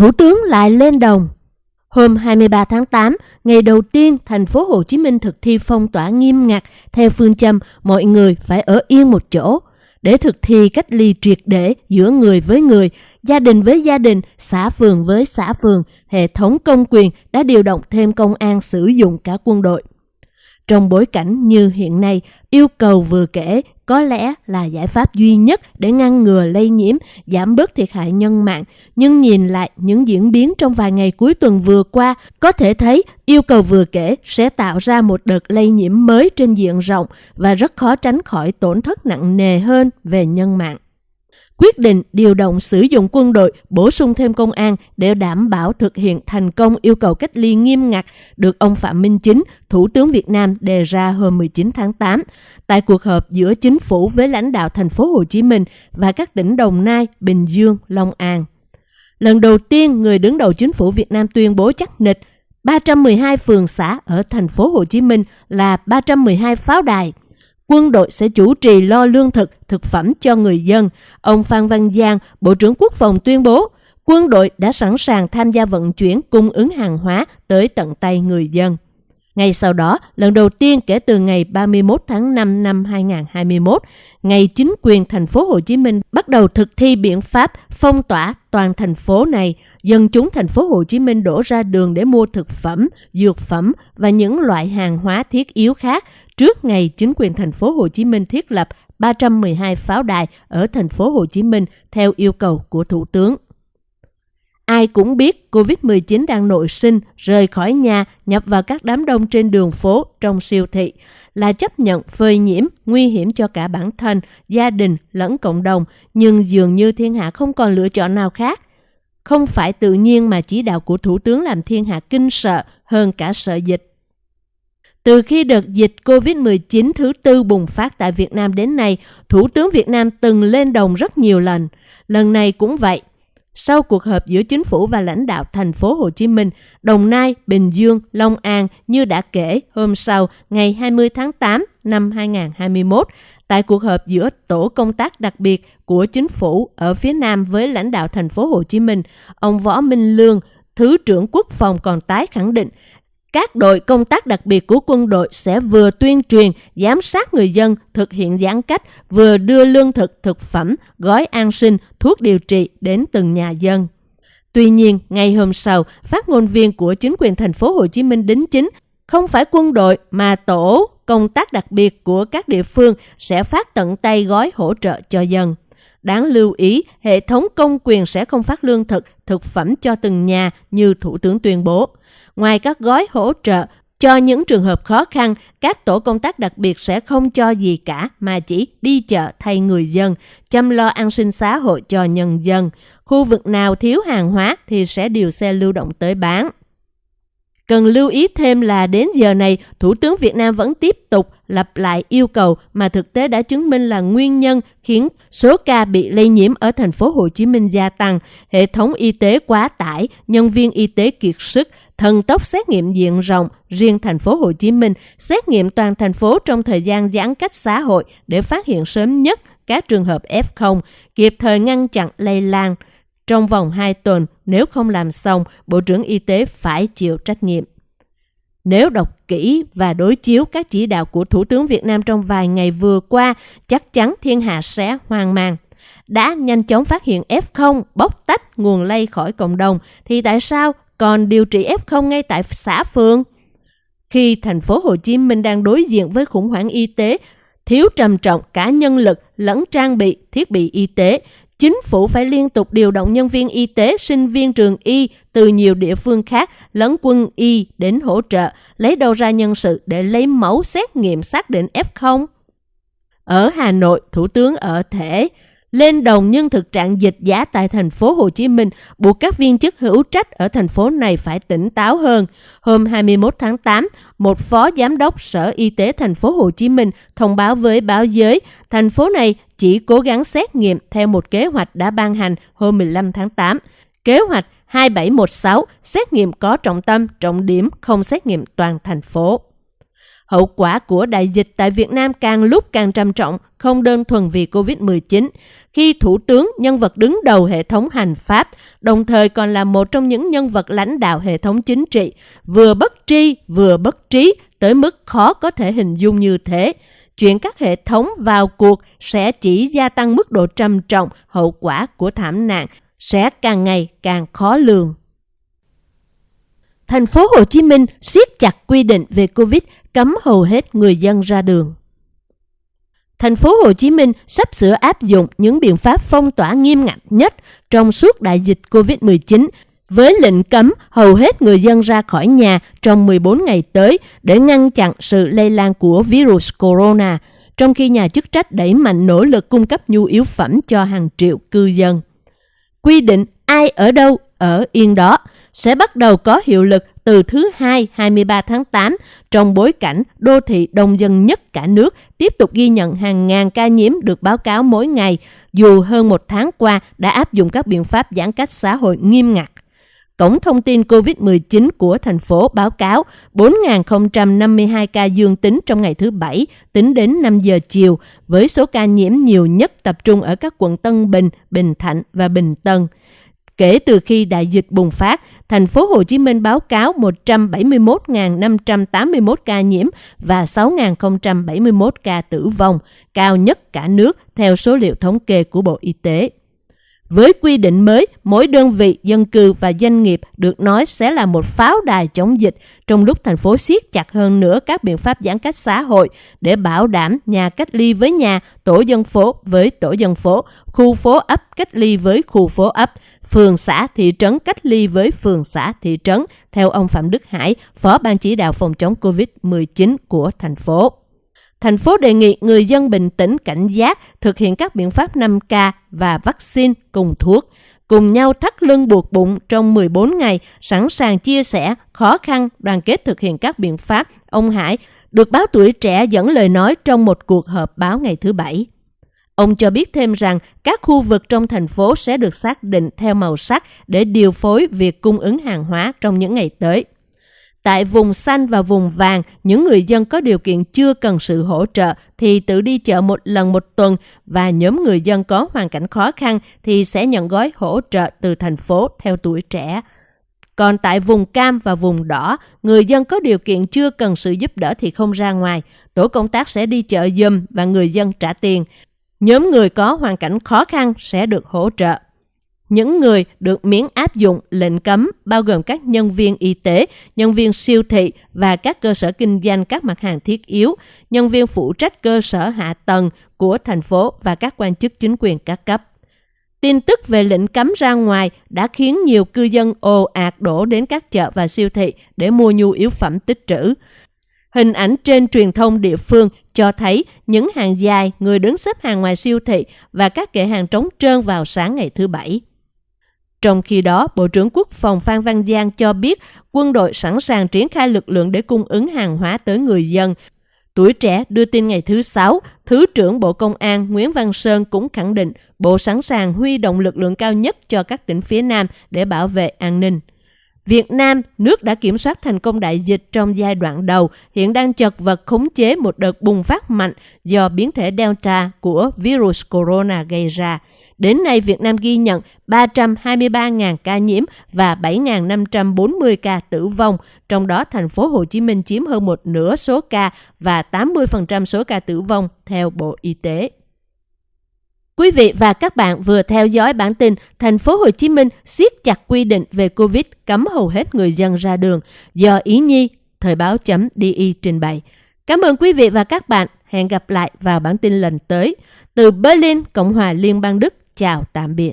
Thủ tướng lại lên đồng. Hôm 23 tháng 8, ngày đầu tiên thành phố Hồ Chí Minh thực thi phong tỏa nghiêm ngặt theo phương châm mọi người phải ở yên một chỗ để thực thi cách ly triệt để giữa người với người, gia đình với gia đình, xã phường với xã phường, hệ thống công quyền đã điều động thêm công an sử dụng cả quân đội. Trong bối cảnh như hiện nay, yêu cầu vừa kể có lẽ là giải pháp duy nhất để ngăn ngừa lây nhiễm, giảm bớt thiệt hại nhân mạng. Nhưng nhìn lại những diễn biến trong vài ngày cuối tuần vừa qua, có thể thấy yêu cầu vừa kể sẽ tạo ra một đợt lây nhiễm mới trên diện rộng và rất khó tránh khỏi tổn thất nặng nề hơn về nhân mạng quyết định điều động sử dụng quân đội, bổ sung thêm công an để đảm bảo thực hiện thành công yêu cầu cách ly nghiêm ngặt được ông Phạm Minh Chính, Thủ tướng Việt Nam đề ra hôm 19 tháng 8 tại cuộc họp giữa chính phủ với lãnh đạo thành phố Hồ Chí Minh và các tỉnh Đồng Nai, Bình Dương, Long An. Lần đầu tiên, người đứng đầu chính phủ Việt Nam tuyên bố chắc nịch 312 phường xã ở thành phố Hồ Chí Minh là 312 pháo đài – quân đội sẽ chủ trì lo lương thực, thực phẩm cho người dân. Ông Phan Văn Giang, Bộ trưởng Quốc phòng tuyên bố, quân đội đã sẵn sàng tham gia vận chuyển cung ứng hàng hóa tới tận tay người dân. Ngay sau đó, lần đầu tiên kể từ ngày 31 tháng 5 năm 2021, ngày chính quyền thành phố Hồ Chí Minh bắt đầu thực thi biện pháp phong tỏa toàn thành phố này, dân chúng thành phố Hồ Chí Minh đổ ra đường để mua thực phẩm, dược phẩm và những loại hàng hóa thiết yếu khác trước ngày chính quyền thành phố Hồ Chí Minh thiết lập 312 pháo đài ở thành phố Hồ Chí Minh theo yêu cầu của Thủ tướng. Ai cũng biết COVID-19 đang nội sinh, rời khỏi nhà, nhập vào các đám đông trên đường phố, trong siêu thị, là chấp nhận phơi nhiễm, nguy hiểm cho cả bản thân, gia đình lẫn cộng đồng, nhưng dường như thiên hạ không còn lựa chọn nào khác. Không phải tự nhiên mà chỉ đạo của Thủ tướng làm thiên hạ kinh sợ hơn cả sợ dịch. Từ khi đợt dịch COVID-19 thứ tư bùng phát tại Việt Nam đến nay, Thủ tướng Việt Nam từng lên đồng rất nhiều lần. Lần này cũng vậy. Sau cuộc họp giữa chính phủ và lãnh đạo thành phố Hồ Chí Minh, Đồng Nai, Bình Dương, Long An như đã kể hôm sau ngày 20 tháng 8 năm 2021 tại cuộc họp giữa tổ công tác đặc biệt của chính phủ ở phía Nam với lãnh đạo thành phố Hồ Chí Minh, ông Võ Minh Lương, Thứ trưởng Quốc phòng còn tái khẳng định các đội công tác đặc biệt của quân đội sẽ vừa tuyên truyền, giám sát người dân thực hiện giãn cách, vừa đưa lương thực, thực phẩm, gói an sinh, thuốc điều trị đến từng nhà dân. Tuy nhiên, ngày hôm sau, phát ngôn viên của chính quyền thành phố Hồ Chí Minh đính chính không phải quân đội mà tổ công tác đặc biệt của các địa phương sẽ phát tận tay gói hỗ trợ cho dân. Đáng lưu ý, hệ thống công quyền sẽ không phát lương thực, thực phẩm cho từng nhà như Thủ tướng tuyên bố. Ngoài các gói hỗ trợ cho những trường hợp khó khăn, các tổ công tác đặc biệt sẽ không cho gì cả mà chỉ đi chợ thay người dân, chăm lo an sinh xã hội cho nhân dân. Khu vực nào thiếu hàng hóa thì sẽ điều xe lưu động tới bán. Cần lưu ý thêm là đến giờ này, Thủ tướng Việt Nam vẫn tiếp tục lặp lại yêu cầu mà thực tế đã chứng minh là nguyên nhân khiến số ca bị lây nhiễm ở thành phố Hồ Chí Minh gia tăng, hệ thống y tế quá tải, nhân viên y tế kiệt sức, thần tốc xét nghiệm diện rộng riêng thành phố Hồ Chí Minh, xét nghiệm toàn thành phố trong thời gian giãn cách xã hội để phát hiện sớm nhất các trường hợp F0, kịp thời ngăn chặn lây lan. Trong vòng 2 tuần, nếu không làm xong, Bộ trưởng Y tế phải chịu trách nhiệm. Nếu đọc kỹ và đối chiếu các chỉ đạo của Thủ tướng Việt Nam trong vài ngày vừa qua, chắc chắn thiên hạ sẽ hoang mang. Đã nhanh chóng phát hiện F0 bóc tách nguồn lây khỏi cộng đồng, thì tại sao còn điều trị F0 ngay tại xã phường? Khi thành phố Hồ Chí Minh đang đối diện với khủng hoảng y tế, thiếu trầm trọng cả nhân lực lẫn trang bị, thiết bị y tế, chính phủ phải liên tục điều động nhân viên y tế, sinh viên trường y từ nhiều địa phương khác lẫn quân y đến hỗ trợ, lấy đâu ra nhân sự để lấy mẫu xét nghiệm xác định F0. Ở Hà Nội, Thủ tướng ở thể lên đồng nhưng thực trạng dịch giá tại thành phố Hồ Chí Minh buộc các viên chức hữu trách ở thành phố này phải tỉnh táo hơn. Hôm 21 tháng 8, một phó giám đốc Sở Y tế thành phố Hồ Chí Minh thông báo với báo giới, thành phố này chỉ cố gắng xét nghiệm theo một kế hoạch đã ban hành hôm 15 tháng 8. Kế hoạch 2716 xét nghiệm có trọng tâm, trọng điểm, không xét nghiệm toàn thành phố. Hậu quả của đại dịch tại Việt Nam càng lúc càng trầm trọng, không đơn thuần vì COVID-19, khi Thủ tướng, nhân vật đứng đầu hệ thống hành pháp, đồng thời còn là một trong những nhân vật lãnh đạo hệ thống chính trị, vừa bất tri vừa bất trí tới mức khó có thể hình dung như thế. Chuyện các hệ thống vào cuộc sẽ chỉ gia tăng mức độ trầm trọng hậu quả của thảm nạn, sẽ càng ngày càng khó lường. Thành phố Hồ Chí Minh siết chặt quy định về Covid, cấm hầu hết người dân ra đường. Thành phố Hồ Chí Minh sắp sửa áp dụng những biện pháp phong tỏa nghiêm ngặt nhất trong suốt đại dịch Covid-19 với lệnh cấm hầu hết người dân ra khỏi nhà trong 14 ngày tới để ngăn chặn sự lây lan của virus corona, trong khi nhà chức trách đẩy mạnh nỗ lực cung cấp nhu yếu phẩm cho hàng triệu cư dân. Quy định ai ở đâu ở yên đó sẽ bắt đầu có hiệu lực từ thứ Hai 23 tháng 8 trong bối cảnh đô thị đông dân nhất cả nước tiếp tục ghi nhận hàng ngàn ca nhiễm được báo cáo mỗi ngày dù hơn một tháng qua đã áp dụng các biện pháp giãn cách xã hội nghiêm ngặt. Cổng thông tin COVID-19 của thành phố báo cáo 4.052 ca dương tính trong ngày thứ Bảy tính đến 5 giờ chiều, với số ca nhiễm nhiều nhất tập trung ở các quận Tân Bình, Bình Thạnh và Bình Tân. Kể từ khi đại dịch bùng phát, thành phố Hồ Chí Minh báo cáo 171.581 ca nhiễm và 6.071 ca tử vong, cao nhất cả nước theo số liệu thống kê của Bộ Y tế. Với quy định mới, mỗi đơn vị, dân cư và doanh nghiệp được nói sẽ là một pháo đài chống dịch trong lúc thành phố siết chặt hơn nữa các biện pháp giãn cách xã hội để bảo đảm nhà cách ly với nhà, tổ dân phố với tổ dân phố, khu phố ấp cách ly với khu phố ấp, phường xã thị trấn cách ly với phường xã thị trấn, theo ông Phạm Đức Hải, Phó Ban chỉ đạo phòng chống COVID-19 của thành phố. Thành phố đề nghị người dân bình tĩnh cảnh giác, thực hiện các biện pháp 5K và vaccine cùng thuốc, cùng nhau thắt lưng buộc bụng trong 14 ngày, sẵn sàng chia sẻ, khó khăn, đoàn kết thực hiện các biện pháp. Ông Hải được báo tuổi trẻ dẫn lời nói trong một cuộc họp báo ngày thứ Bảy. Ông cho biết thêm rằng các khu vực trong thành phố sẽ được xác định theo màu sắc để điều phối việc cung ứng hàng hóa trong những ngày tới. Tại vùng xanh và vùng vàng, những người dân có điều kiện chưa cần sự hỗ trợ thì tự đi chợ một lần một tuần và nhóm người dân có hoàn cảnh khó khăn thì sẽ nhận gói hỗ trợ từ thành phố theo tuổi trẻ. Còn tại vùng cam và vùng đỏ, người dân có điều kiện chưa cần sự giúp đỡ thì không ra ngoài. Tổ công tác sẽ đi chợ dùm và người dân trả tiền. Nhóm người có hoàn cảnh khó khăn sẽ được hỗ trợ. Những người được miễn áp dụng lệnh cấm bao gồm các nhân viên y tế, nhân viên siêu thị và các cơ sở kinh doanh các mặt hàng thiết yếu, nhân viên phụ trách cơ sở hạ tầng của thành phố và các quan chức chính quyền các cấp. Tin tức về lệnh cấm ra ngoài đã khiến nhiều cư dân ồ ạt đổ đến các chợ và siêu thị để mua nhu yếu phẩm tích trữ. Hình ảnh trên truyền thông địa phương cho thấy những hàng dài người đứng xếp hàng ngoài siêu thị và các kệ hàng trống trơn vào sáng ngày thứ Bảy. Trong khi đó, Bộ trưởng Quốc phòng Phan Văn Giang cho biết quân đội sẵn sàng triển khai lực lượng để cung ứng hàng hóa tới người dân. Tuổi trẻ đưa tin ngày thứ Sáu, Thứ trưởng Bộ Công an Nguyễn Văn Sơn cũng khẳng định Bộ sẵn sàng huy động lực lượng cao nhất cho các tỉnh phía Nam để bảo vệ an ninh. Việt Nam, nước đã kiểm soát thành công đại dịch trong giai đoạn đầu, hiện đang chật vật khống chế một đợt bùng phát mạnh do biến thể Delta của virus corona gây ra. Đến nay, Việt Nam ghi nhận 323.000 ca nhiễm và 7.540 ca tử vong, trong đó thành phố Hồ Chí Minh chiếm hơn một nửa số ca và 80% số ca tử vong theo Bộ Y tế. Quý vị và các bạn vừa theo dõi bản tin Thành phố Hồ Chí Minh siết chặt quy định về Covid cấm hầu hết người dân ra đường do Ý Nhi, Thời báo.di trình bày. Cảm ơn quý vị và các bạn. Hẹn gặp lại vào bản tin lần tới. Từ Berlin, Cộng hòa Liên bang Đức. Chào tạm biệt.